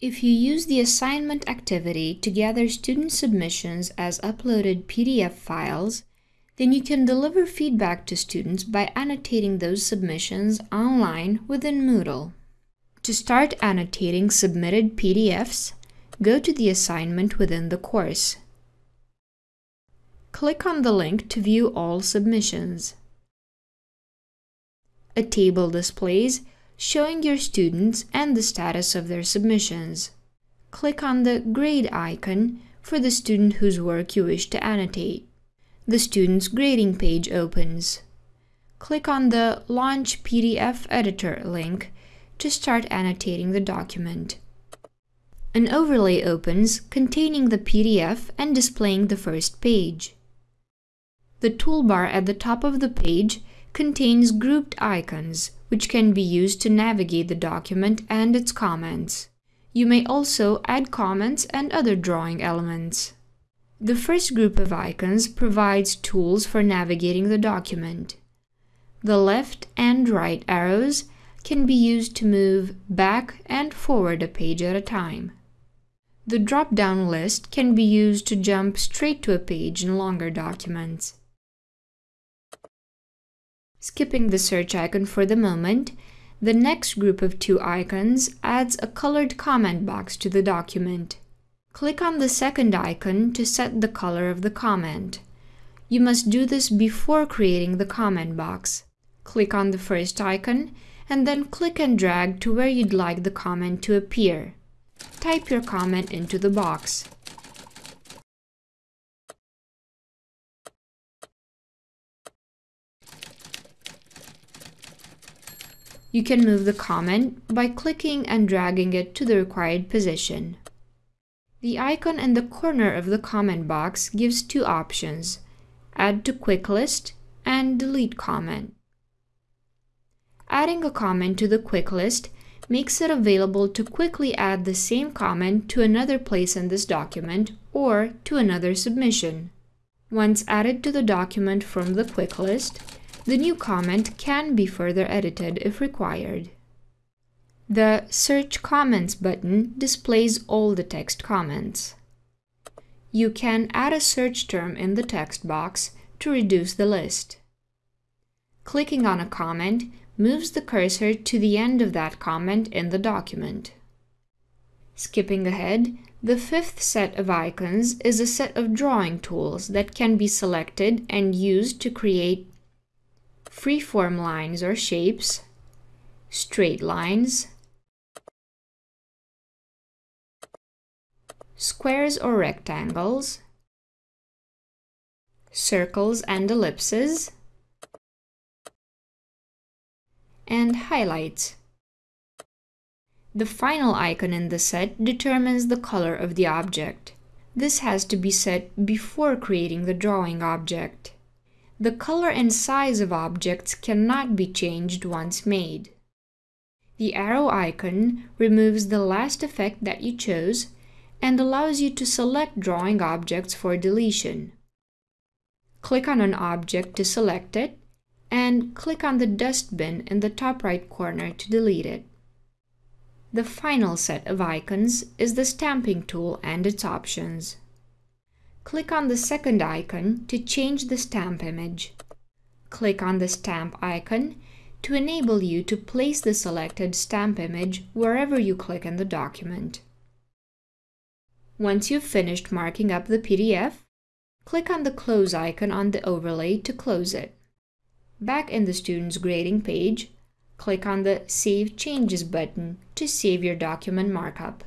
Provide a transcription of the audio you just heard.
If you use the assignment activity to gather student submissions as uploaded PDF files, then you can deliver feedback to students by annotating those submissions online within Moodle. To start annotating submitted PDFs, go to the assignment within the course. Click on the link to view all submissions. A table displays showing your students and the status of their submissions. Click on the grade icon for the student whose work you wish to annotate. The student's grading page opens. Click on the Launch PDF Editor link to start annotating the document. An overlay opens containing the PDF and displaying the first page. The toolbar at the top of the page contains grouped icons, which can be used to navigate the document and its comments. You may also add comments and other drawing elements. The first group of icons provides tools for navigating the document. The left and right arrows can be used to move back and forward a page at a time. The drop-down list can be used to jump straight to a page in longer documents. Skipping the search icon for the moment, the next group of two icons adds a colored comment box to the document. Click on the second icon to set the color of the comment. You must do this before creating the comment box. Click on the first icon and then click and drag to where you'd like the comment to appear. Type your comment into the box. You can move the comment by clicking and dragging it to the required position. The icon in the corner of the comment box gives two options, Add to Quick List and Delete Comment. Adding a comment to the quick list makes it available to quickly add the same comment to another place in this document or to another submission. Once added to the document from the quick list, the new comment can be further edited if required. The Search Comments button displays all the text comments. You can add a search term in the text box to reduce the list. Clicking on a comment moves the cursor to the end of that comment in the document. Skipping ahead, the fifth set of icons is a set of drawing tools that can be selected and used to create freeform lines or shapes, straight lines, squares or rectangles, circles and ellipses, and highlights. The final icon in the set determines the color of the object. This has to be set before creating the drawing object. The color and size of objects cannot be changed once made. The arrow icon removes the last effect that you chose and allows you to select drawing objects for deletion. Click on an object to select it, and click on the dustbin in the top right corner to delete it. The final set of icons is the stamping tool and its options. Click on the second icon to change the stamp image. Click on the stamp icon to enable you to place the selected stamp image wherever you click in the document. Once you've finished marking up the PDF, click on the Close icon on the overlay to close it. Back in the student's grading page, click on the Save Changes button to save your document markup.